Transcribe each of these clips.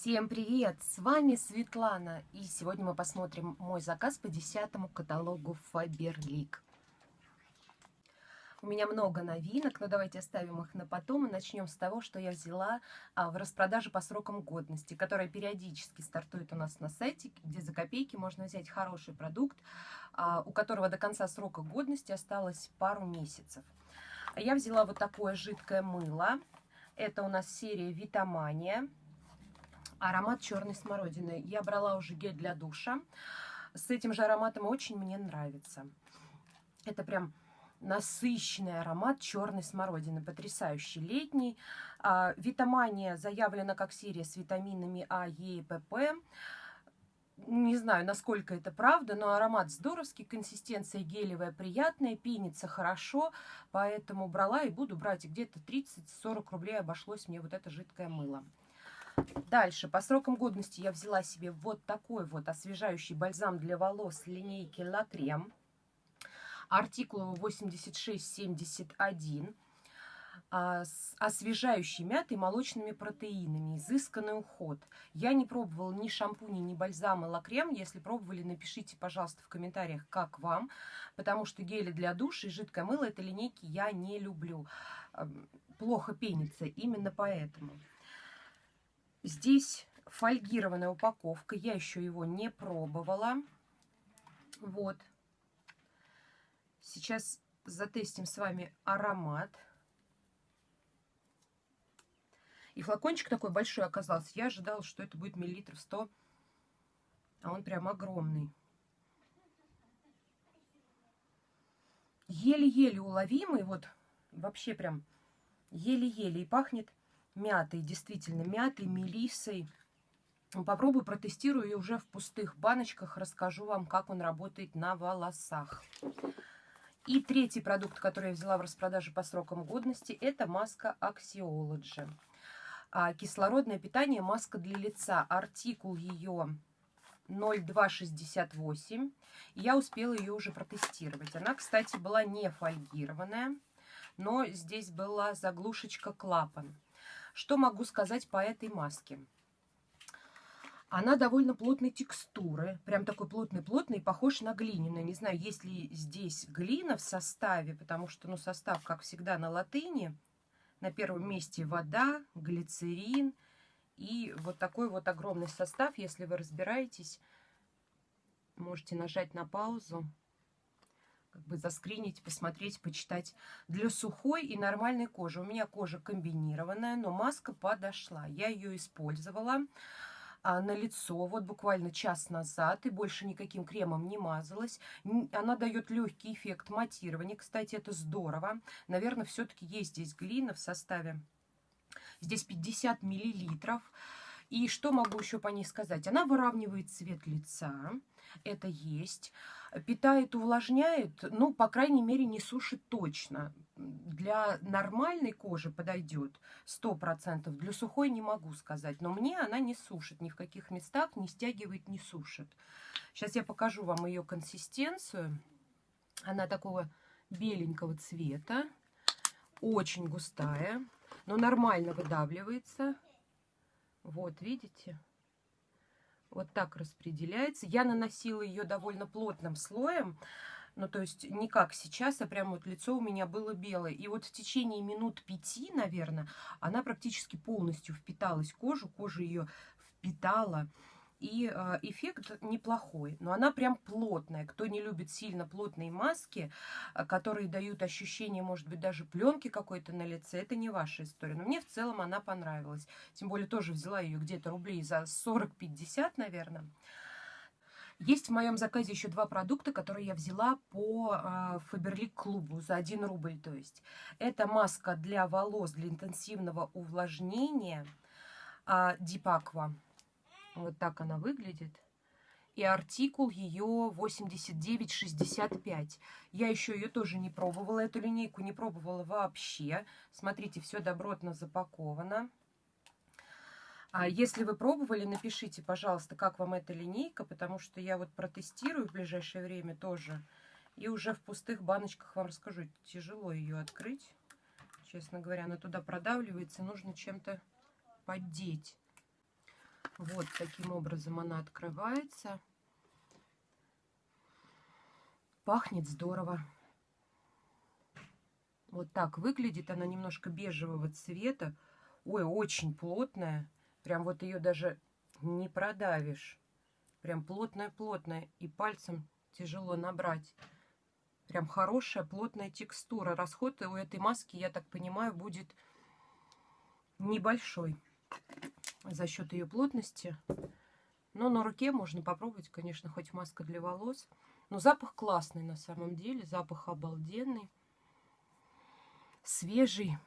Всем привет! С вами Светлана, и сегодня мы посмотрим мой заказ по десятому каталогу Faberlic. У меня много новинок, но давайте оставим их на потом и начнем с того, что я взяла а, в распродаже по срокам годности, которая периодически стартует у нас на сайте, где за копейки можно взять хороший продукт, а, у которого до конца срока годности осталось пару месяцев. Я взяла вот такое жидкое мыло. Это у нас серия Витамания. Аромат черной смородины. Я брала уже гель для душа. С этим же ароматом очень мне нравится. Это прям насыщенный аромат черной смородины, потрясающий летний. А, витамания заявлена как серия с витаминами А, Е и ПП. Не знаю, насколько это правда, но аромат здоровский, консистенция гелевая, приятная, пенится хорошо, поэтому брала и буду брать. Где-то 30-40 рублей обошлось мне вот это жидкое мыло. Дальше, по срокам годности я взяла себе вот такой вот освежающий бальзам для волос линейки La Creme артикул 8671, а, с освежающей мятой молочными протеинами, изысканный уход. Я не пробовала ни шампуни, ни бальзама лакрем. Если пробовали, напишите, пожалуйста, в комментариях, как вам, потому что гели для душа и жидкое мыло этой линейки я не люблю. Плохо пенится, именно поэтому. Здесь фольгированная упаковка, я еще его не пробовала. Вот. Сейчас затестим с вами аромат. И флакончик такой большой оказался. Я ожидала, что это будет миллилитров 100, а он прям огромный. Еле-еле уловимый, вот вообще прям еле-еле. И пахнет мятой, действительно, мятой, мелиссой. Попробую, протестирую и уже в пустых баночках расскажу вам, как он работает на волосах. И третий продукт, который я взяла в распродаже по срокам годности, это маска Axiology. А, кислородное питание, маска для лица. Артикул ее 0268. Я успела ее уже протестировать. Она, кстати, была не фольгированная, но здесь была заглушечка клапан. Что могу сказать по этой маске? Она довольно плотной текстуры, прям такой плотный-плотный, похож на глиняную. Не знаю, есть ли здесь глина в составе, потому что, ну, состав, как всегда, на латыни. На первом месте вода, глицерин и вот такой вот огромный состав. Если вы разбираетесь, можете нажать на паузу, как бы заскринить, посмотреть, почитать. Для сухой и нормальной кожи. У меня кожа комбинированная, но маска подошла. Я ее использовала а, на лицо вот буквально час назад и больше никаким кремом не мазалась. Она дает легкий эффект матирования. Кстати, это здорово. Наверное, все-таки есть здесь глина в составе. Здесь 50 миллилитров. И что могу еще по ней сказать? Она выравнивает цвет лица, это есть. Питает, увлажняет, ну, по крайней мере, не сушит точно. Для нормальной кожи подойдет 100%, для сухой не могу сказать. Но мне она не сушит ни в каких местах, не стягивает, не сушит. Сейчас я покажу вам ее консистенцию. Она такого беленького цвета, очень густая, но нормально выдавливается. Вот, видите? Вот так распределяется. Я наносила ее довольно плотным слоем. Ну, то есть не как сейчас, а прям вот лицо у меня было белое. И вот в течение минут пяти, наверное, она практически полностью впиталась в кожу. Кожа ее впитала. И э, эффект неплохой, но она прям плотная. Кто не любит сильно плотные маски, э, которые дают ощущение, может быть, даже пленки какой-то на лице, это не ваша история. Но мне в целом она понравилась. Тем более тоже взяла ее где-то рублей за 40-50, наверное. Есть в моем заказе еще два продукта, которые я взяла по э, Faberlic клубу за 1 рубль. То есть это маска для волос для интенсивного увлажнения э, Deep Aqua. Вот так она выглядит. И артикул ее 89,65. Я еще ее тоже не пробовала, эту линейку не пробовала вообще. Смотрите, все добротно запаковано. А если вы пробовали, напишите, пожалуйста, как вам эта линейка, потому что я вот протестирую в ближайшее время тоже. И уже в пустых баночках вам расскажу. Тяжело ее открыть, честно говоря. Она туда продавливается, нужно чем-то поддеть. Вот таким образом она открывается. Пахнет здорово. Вот так выглядит. Она немножко бежевого цвета. Ой, очень плотная. Прям вот ее даже не продавишь. Прям плотная-плотная. И пальцем тяжело набрать. Прям хорошая плотная текстура. Расход у этой маски, я так понимаю, будет небольшой за счет ее плотности. Но на руке можно попробовать, конечно, хоть маска для волос. Но запах классный на самом деле. Запах обалденный. Свежий.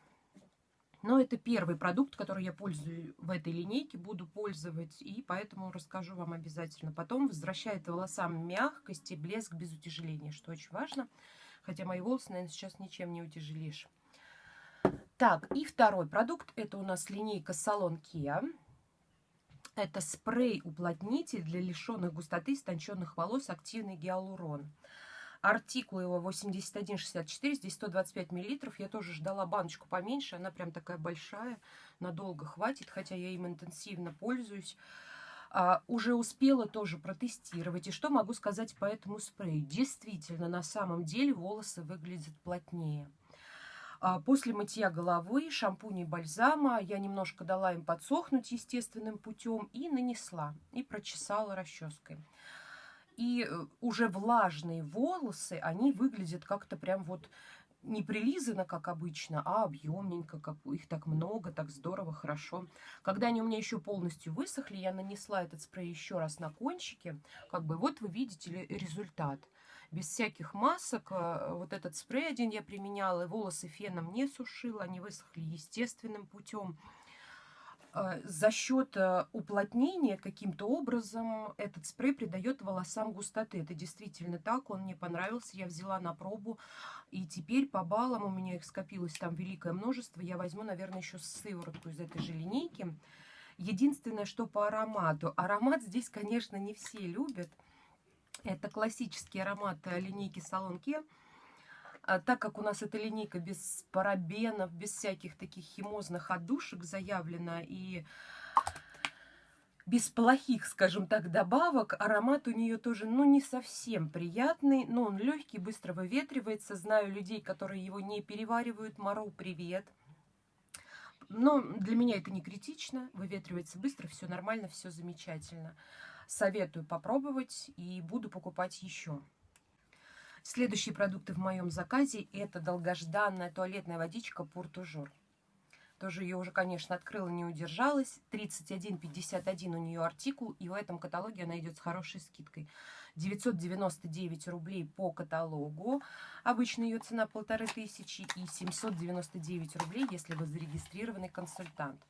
Но это первый продукт, который я пользую в этой линейке, буду пользовать, и поэтому расскажу вам обязательно. Потом возвращает волосам мягкость и блеск без утяжеления, что очень важно. Хотя мои волосы, наверное, сейчас ничем не утяжелишь. Так, и второй продукт, это у нас линейка Салон Kia. Это спрей-уплотнитель для лишенных густоты истонченных волос активный гиалурон. Артикул его 8164, здесь 125 миллилитров. Я тоже ждала баночку поменьше, она прям такая большая, надолго хватит, хотя я им интенсивно пользуюсь. А, уже успела тоже протестировать. И что могу сказать по этому спрею? Действительно, на самом деле волосы выглядят плотнее. А, после мытья головы, шампуня и бальзама я немножко дала им подсохнуть естественным путем и нанесла, и прочесала расческой. И э, уже влажные волосы, они выглядят как-то прям вот не прилизано, как обычно, а объемненько, как их так много, так здорово, хорошо. Когда они у меня еще полностью высохли, я нанесла этот спрей еще раз на кончики. Как бы вот вы видите результат. Без всяких масок. Э, вот этот спрей один я применяла, волосы феном не сушила, они высохли естественным путем. А, за счет э, уплотнения каким-то образом этот спрей придает волосам густоты. Это действительно так, он мне понравился, я взяла на пробу. И теперь по баллам у меня их скопилось там великое множество. Я возьму, наверное, еще сыворотку из этой же линейки. Единственное, что по аромату. Аромат здесь, конечно, не все любят. Это классический аромат э, линейки Салон Ке. А так как у нас эта линейка без парабенов, без всяких таких химозных отдушек заявлена и без плохих, скажем так, добавок, аромат у нее тоже, ну, не совсем приятный, но он легкий, быстро выветривается. Знаю людей, которые его не переваривают. Мару, привет. Но для меня это не критично, выветривается быстро, все нормально, все замечательно. Советую попробовать и буду покупать еще. Следующие продукты в моем заказе это долгожданная туалетная водичка Пуртужур. Тоже ее уже, конечно, открыла, не удержалась. 31,51 у нее артикул, и в этом каталоге она идет с хорошей скидкой. 999 рублей по каталогу. Обычно ее цена полторы тысячи и 799 рублей, если вы зарегистрированный консультант.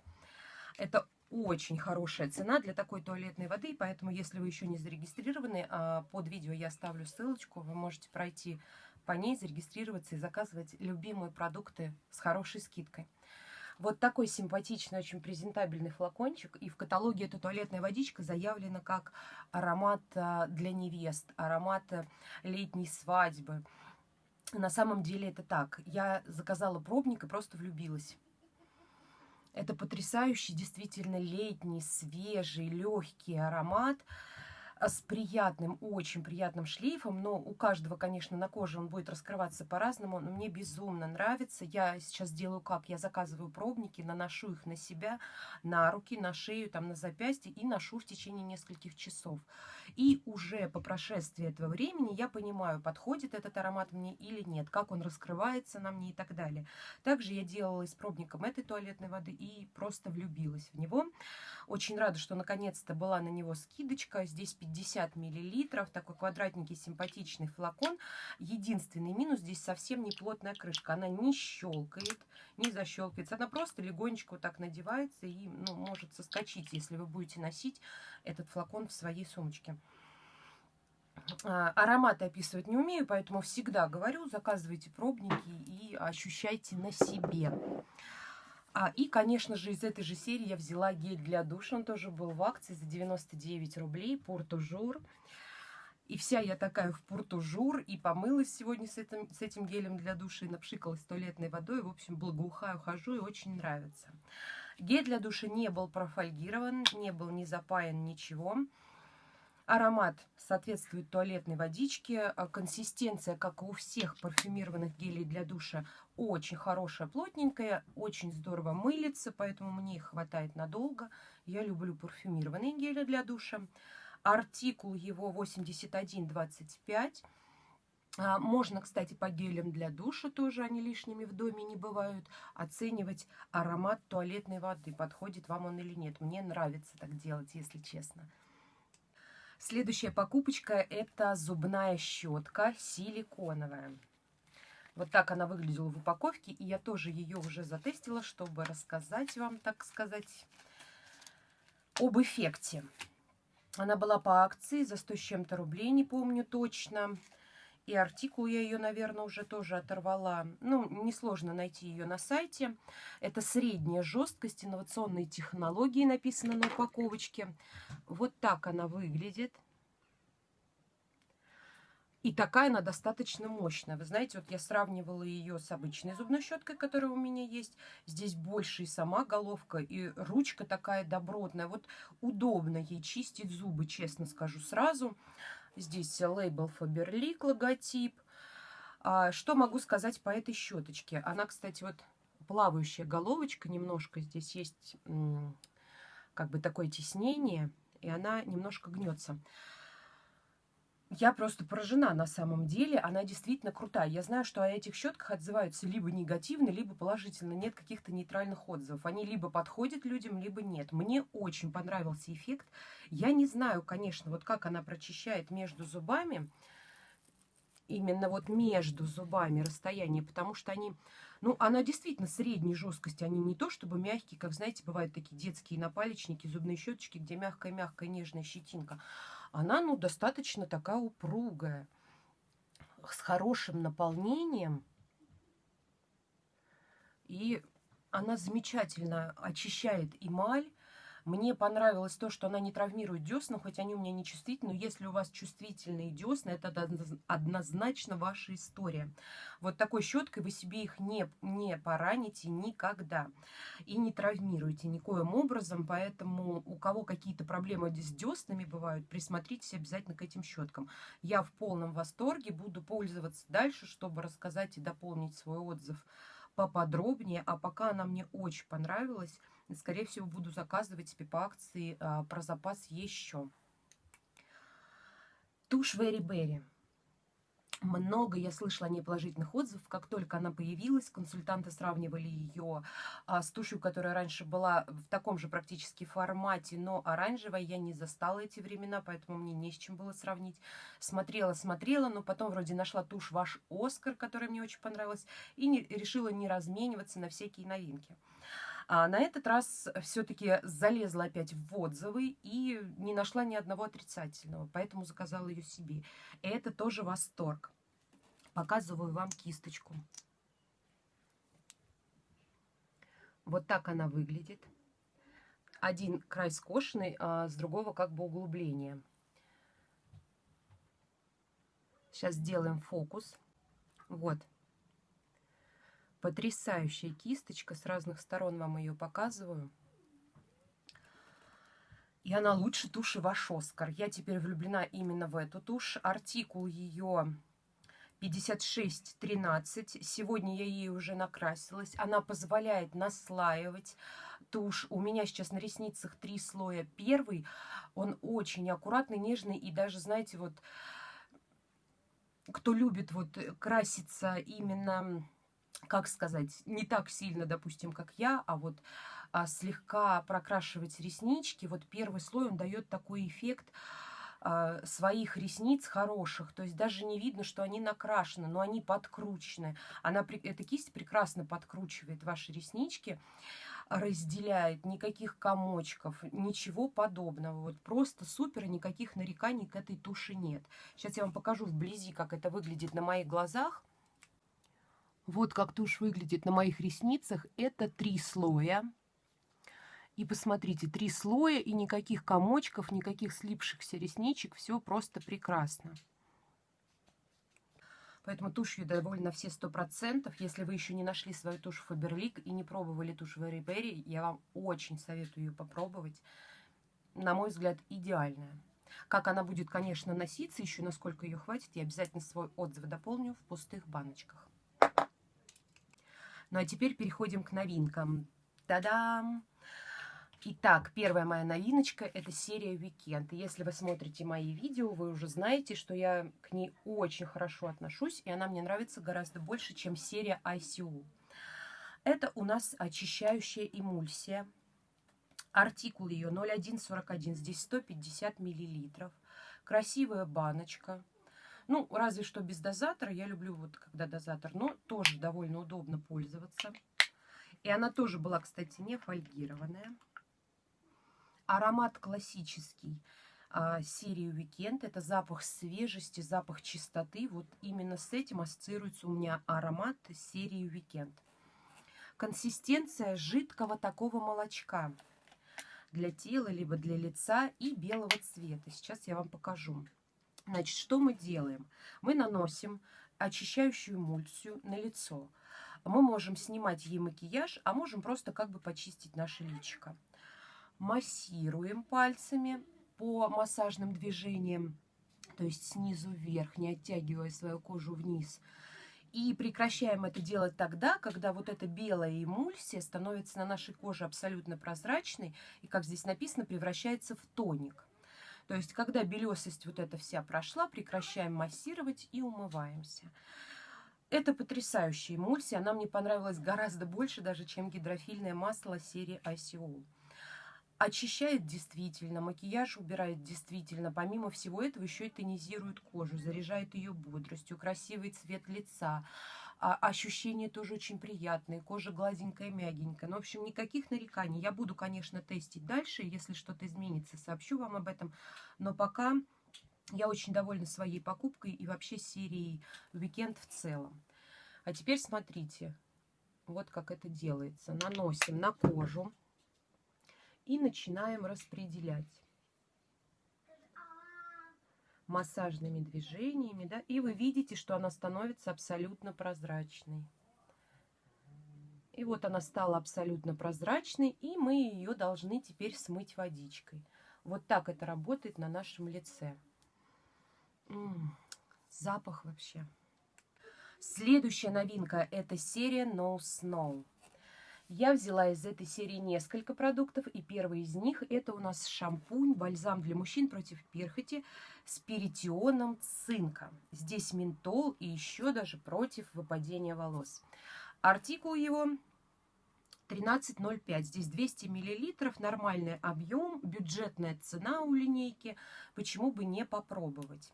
Это очень хорошая цена для такой туалетной воды, поэтому, если вы еще не зарегистрированы, а, под видео я оставлю ссылочку, вы можете пройти по ней, зарегистрироваться и заказывать любимые продукты с хорошей скидкой. Вот такой симпатичный, очень презентабельный флакончик. И в каталоге эта туалетная водичка заявлена как аромат а, для невест, аромат а, летней свадьбы. На самом деле это так. Я заказала пробник и просто влюбилась. Это потрясающий, действительно летний, свежий, легкий аромат – с приятным, очень приятным шлейфом, но у каждого, конечно, на коже он будет раскрываться по-разному, но мне безумно нравится. Я сейчас делаю как? Я заказываю пробники, наношу их на себя, на руки, на шею, там, на запястье и ношу в течение нескольких часов. И уже по прошествии этого времени я понимаю, подходит этот аромат мне или нет, как он раскрывается на мне и так далее. Также я делала с пробником этой туалетной воды и просто влюбилась в него. Очень рада, что наконец-то была на него скидочка. Здесь 50 миллилитров, такой квадратненький симпатичный флакон. Единственный минус, здесь совсем не плотная крышка. Она не щелкает, не защелкивается. Она просто легонечко вот так надевается и ну, может соскочить, если вы будете носить этот флакон в своей сумочке. А, ароматы описывать не умею, поэтому всегда говорю, заказывайте пробники и ощущайте на себе. А, и, конечно же, из этой же серии я взяла гель для душа. Он тоже был в акции за 99 рублей. Портужур. И вся я такая в портужур. И помылась сегодня с этим, с этим гелем для душа. И напшикалась туалетной водой. В общем, благоухаю, хожу и очень нравится. Гель для душа не был профольгирован, не был не запаян, ничего. Аромат соответствует туалетной водичке. А консистенция, как и у всех парфюмированных гелей для душа, очень хорошая, плотненькая, очень здорово мылится, поэтому мне их хватает надолго. Я люблю парфюмированные гели для душа. Артикул его 8125. А, можно, кстати, по гелям для душа тоже, они лишними в доме не бывают, оценивать аромат туалетной воды, подходит вам он или нет. Мне нравится так делать, если честно. Следующая покупочка – это зубная щетка силиконовая. Вот так она выглядела в упаковке, и я тоже ее уже затестила, чтобы рассказать вам, так сказать, об эффекте. Она была по акции за 100 с чем-то рублей, не помню точно. И артикул я ее, наверное, уже тоже оторвала. Ну, несложно найти ее на сайте. Это средняя жесткость, инновационные технологии, написано на упаковочке. Вот так она выглядит. И такая она достаточно мощная. Вы знаете, вот я сравнивала ее с обычной зубной щеткой, которая у меня есть. Здесь больше и сама головка, и ручка такая добротная. Вот удобно ей чистить зубы, честно скажу сразу. Здесь лейбл Faberlic, логотип. А, что могу сказать по этой щеточке? Она, кстати, вот плавающая головочка немножко. Здесь есть как бы такое теснение, и она немножко гнется. Я просто поражена на самом деле. Она действительно крутая. Я знаю, что о этих щетках отзываются либо негативно, либо положительно. Нет каких-то нейтральных отзывов. Они либо подходят людям, либо нет. Мне очень понравился эффект. Я не знаю, конечно, вот как она прочищает между зубами. Именно вот между зубами расстояние, потому что они, ну, она действительно средней жесткости, они не то чтобы мягкие, как, знаете, бывают такие детские напалечники, зубные щеточки, где мягкая-мягкая нежная щетинка она ну, достаточно такая упругая, с хорошим наполнением. И она замечательно очищает эмаль, мне понравилось то, что она не травмирует десна, хоть они у меня не чувствительны. Но если у вас чувствительные десна, это однозначно ваша история. Вот такой щеткой вы себе их не, не пораните никогда. И не травмируете никоим образом. Поэтому у кого какие-то проблемы с деснами бывают, присмотритесь обязательно к этим щеткам. Я в полном восторге. Буду пользоваться дальше, чтобы рассказать и дополнить свой отзыв поподробнее. А пока она мне очень понравилась. Скорее всего, буду заказывать себе по акции а, про запас еще. Тушь Very Berry. Много я слышала неположительных отзывов. Как только она появилась, консультанты сравнивали ее а, с тушью, которая раньше была в таком же практически формате, но оранжевая. Я не застала эти времена, поэтому мне не с чем было сравнить. Смотрела, смотрела, но потом вроде нашла тушь ваш Оскар, которая мне очень понравилась, и не, решила не размениваться на всякие новинки. А на этот раз все-таки залезла опять в отзывы и не нашла ни одного отрицательного, поэтому заказала ее себе. И это тоже восторг. Показываю вам кисточку. Вот так она выглядит. Один край скошенный, а с другого как бы углубление. Сейчас сделаем фокус. Вот. Потрясающая кисточка. С разных сторон вам ее показываю. И она лучше туши ваш Оскар. Я теперь влюблена именно в эту тушь. Артикул ее 5613. Сегодня я ей уже накрасилась. Она позволяет наслаивать тушь. У меня сейчас на ресницах три слоя. Первый, он очень аккуратный, нежный. И даже, знаете, вот кто любит вот краситься именно как сказать, не так сильно, допустим, как я, а вот а, слегка прокрашивать реснички. Вот первый слой, он дает такой эффект а, своих ресниц хороших. То есть даже не видно, что они накрашены, но они подкручены. Она, эта кисть прекрасно подкручивает ваши реснички разделяет, никаких комочков, ничего подобного. Вот просто супер, никаких нареканий к этой туши нет. Сейчас я вам покажу вблизи, как это выглядит на моих глазах. Вот как тушь выглядит на моих ресницах. Это три слоя. И посмотрите, три слоя и никаких комочков, никаких слипшихся ресничек. Все просто прекрасно. Поэтому тушь ее довольно все 100%. Если вы еще не нашли свою тушь Faberlic и не пробовали тушь Very Berry, я вам очень советую ее попробовать. На мой взгляд, идеальная. Как она будет, конечно, носиться, еще насколько ее хватит, я обязательно свой отзыв дополню в пустых баночках. Ну а теперь переходим к новинкам. Та-дам! Итак, первая моя новиночка – это серия «Weekend». Если вы смотрите мои видео, вы уже знаете, что я к ней очень хорошо отношусь, и она мне нравится гораздо больше, чем серия ICU. Это у нас очищающая эмульсия. Артикул ее 0141, здесь 150 миллилитров. Красивая баночка. Ну, разве что без дозатора. Я люблю вот когда дозатор, но тоже довольно удобно пользоваться. И она тоже была, кстати, не фольгированная. Аромат классический а, серии Weekend. Это запах свежести, запах чистоты. Вот именно с этим ассоциируется у меня аромат серии Weekend. Консистенция жидкого такого молочка для тела, либо для лица и белого цвета. Сейчас я вам покажу. Значит, что мы делаем? Мы наносим очищающую эмульсию на лицо. Мы можем снимать ей макияж, а можем просто как бы почистить наше личико массируем пальцами по массажным движениям, то есть снизу вверх, не оттягивая свою кожу вниз. И прекращаем это делать тогда, когда вот эта белая эмульсия становится на нашей коже абсолютно прозрачной и, как здесь написано, превращается в тоник. То есть, когда белесость вот эта вся прошла, прекращаем массировать и умываемся. Это потрясающая эмульсия, она мне понравилась гораздо больше даже, чем гидрофильное масло серии ICO очищает действительно, макияж убирает действительно. Помимо всего этого еще и тонизирует кожу, заряжает ее бодростью, красивый цвет лица. А ощущения тоже очень приятные, кожа гладенькая, мягенькая. Ну, в общем, никаких нареканий. Я буду, конечно, тестить дальше, если что-то изменится, сообщу вам об этом. Но пока я очень довольна своей покупкой и вообще серией Weekend в целом. А теперь смотрите, вот как это делается. Наносим на кожу и начинаем распределять массажными движениями, да, и вы видите, что она становится абсолютно прозрачной. И вот она стала абсолютно прозрачной, и мы ее должны теперь смыть водичкой. Вот так это работает на нашем лице. М -м, запах вообще. Следующая новинка – это серия No Snow. Я взяла из этой серии несколько продуктов, и первый из них это у нас шампунь, бальзам для мужчин против перхоти с перитионом цинка. Здесь ментол и еще даже против выпадения волос. Артикул его 13,05. Здесь 200 миллилитров, нормальный объем, бюджетная цена у линейки. Почему бы не попробовать?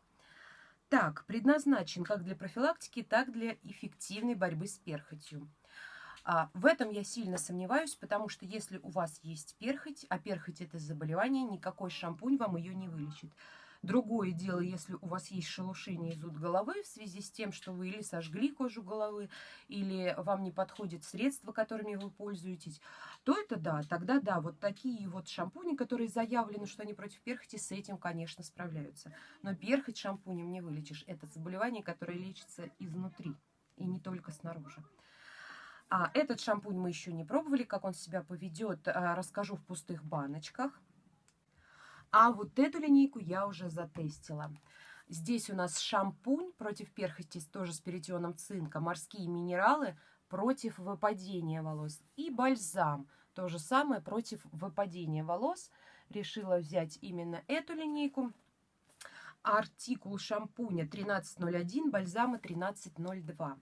Так, предназначен как для профилактики, так для эффективной борьбы с перхотью. А, в этом я сильно сомневаюсь, потому что если у вас есть перхоть, а перхоть это заболевание, никакой шампунь вам ее не вылечит. Другое дело, если у вас есть шелушение и зуд головы в связи с тем, что вы или сожгли кожу головы, или вам не подходит средства, которыми вы пользуетесь, то это да, тогда да, вот такие вот шампуни, которые заявлены, что они против перхоти, с этим, конечно, справляются. Но перхоть шампунем не вылечишь. Это заболевание, которое лечится изнутри и не только снаружи. А этот шампунь мы еще не пробовали, как он себя поведет, а, расскажу в пустых баночках. А вот эту линейку я уже затестила. Здесь у нас шампунь против перхоти, тоже с перитионом цинка, морские минералы против выпадения волос. И бальзам, то же самое против выпадения волос. Решила взять именно эту линейку. Артикул шампуня 1301, бальзама 1302.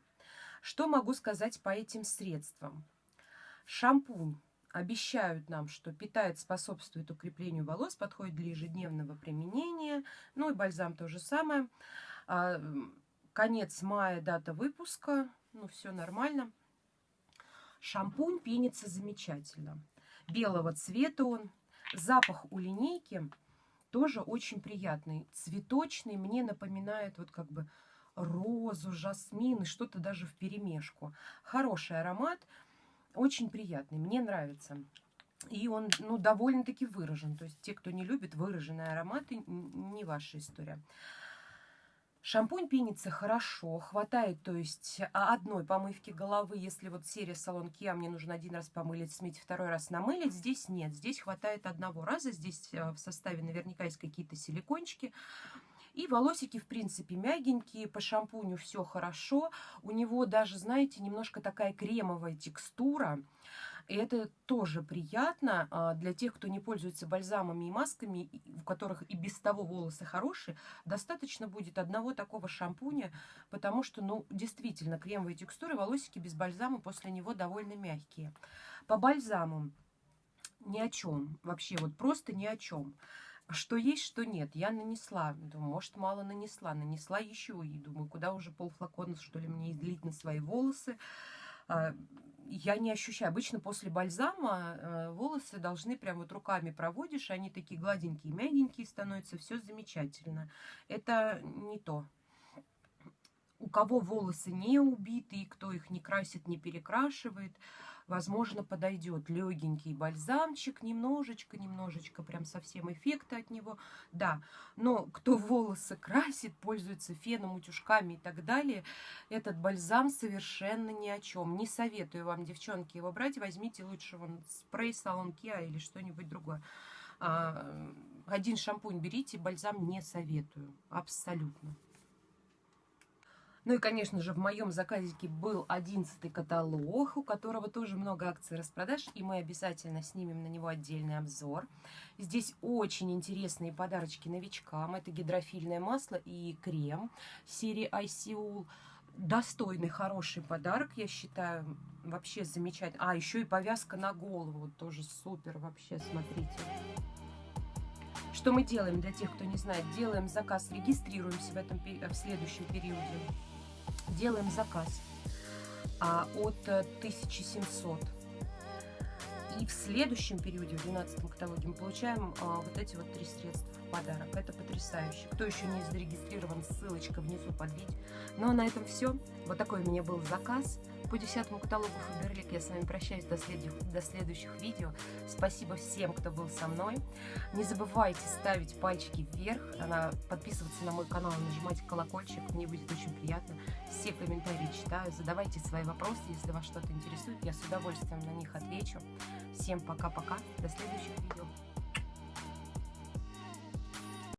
Что могу сказать по этим средствам? Шампунь обещают нам, что питает, способствует укреплению волос, подходит для ежедневного применения. Ну и бальзам то же самое. А, конец мая, дата выпуска. Ну, все нормально. Шампунь пенится замечательно. Белого цвета он. Запах у линейки тоже очень приятный. Цветочный. Мне напоминает вот как бы розу, жасмин и что-то даже в перемешку. Хороший аромат, очень приятный, мне нравится. И он ну, довольно-таки выражен. То есть те, кто не любит выраженные ароматы, не ваша история. Шампунь пенится хорошо, хватает, то есть а, одной помывки головы, если вот серия салон Kia, мне нужно один раз помылить, смыть, второй раз намылить, здесь нет, здесь хватает одного раза, здесь э, в составе наверняка есть какие-то силикончики, и волосики, в принципе, мягенькие, по шампуню все хорошо, у него даже, знаете, немножко такая кремовая текстура, и это тоже приятно а, для тех, кто не пользуется бальзамами и масками, у которых и без того волосы хорошие. Достаточно будет одного такого шампуня, потому что, ну, действительно, кремовые текстуры, волосики без бальзама после него довольно мягкие. По бальзаму ни о чем. Вообще, вот просто ни о чем. Что есть, что нет. Я нанесла. Думаю, может, мало нанесла. Нанесла еще. И думаю, куда уже полфлакона, что ли, мне излить на свои волосы. А, я не ощущаю. Обычно после бальзама э, волосы должны прям вот руками проводишь, они такие гладенькие, мягенькие становятся, все замечательно. Это не то. У кого волосы не убиты, кто их не красит, не перекрашивает, возможно, подойдет легенький бальзамчик, немножечко, немножечко, прям совсем эффекта от него, да. Но кто волосы красит, пользуется феном, утюжками и так далее, этот бальзам совершенно ни о чем. Не советую вам, девчонки, его брать, возьмите лучше вон спрей салон Kia или что-нибудь другое. А, один шампунь берите, бальзам не советую, абсолютно. Ну и, конечно же, в моем заказике был 11 каталог, у которого тоже много акций распродаж, и мы обязательно снимем на него отдельный обзор. Здесь очень интересные подарочки новичкам. Это гидрофильное масло и крем серии ICUL. Достойный, хороший подарок, я считаю, вообще замечательно. А, еще и повязка на голову, тоже супер вообще, смотрите. Что мы делаем для тех, кто не знает? Делаем заказ, регистрируемся в, этом, в следующем периоде делаем заказ а, от 1700. Э, И в следующем периоде, в 12 каталоге, мы получаем а, вот эти вот три средства подарок. Это потрясающе. Кто еще не зарегистрирован, ссылочка внизу под видео. Ну а на этом все. Вот такой у меня был заказ по 10 каталогу Фаберлик. Я с вами прощаюсь до следующих, до следующих видео. Спасибо всем, кто был со мной. Не забывайте ставить пальчики вверх, подписываться на мой канал, нажимать колокольчик. Мне будет очень приятно. Все комментарии читаю. Задавайте свои вопросы, если вас что-то интересует. Я с удовольствием на них отвечу. Всем пока-пока. До следующих видео.